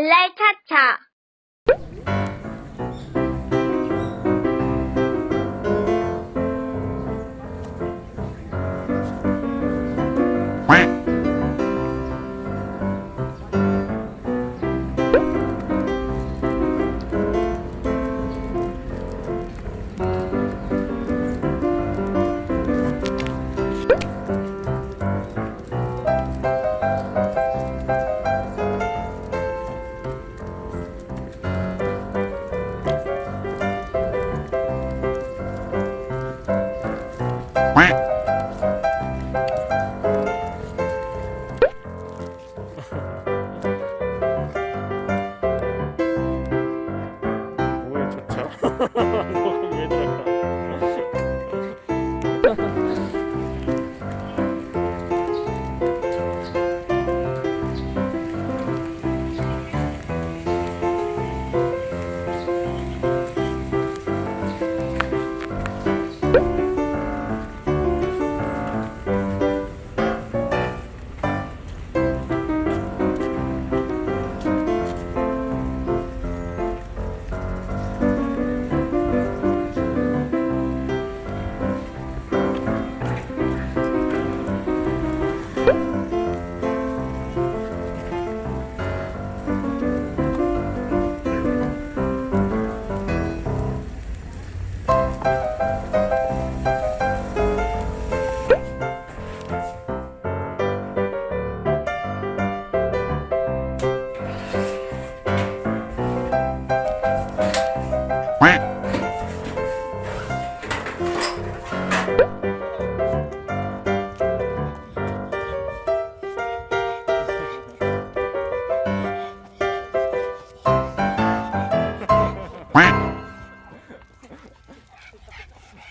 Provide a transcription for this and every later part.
later time. 음.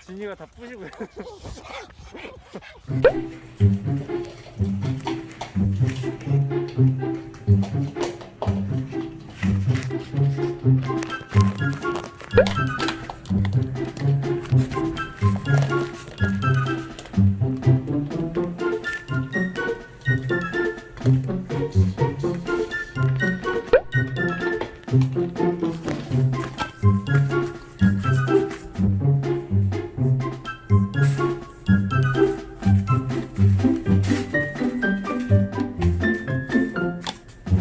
진이가 다 부시고요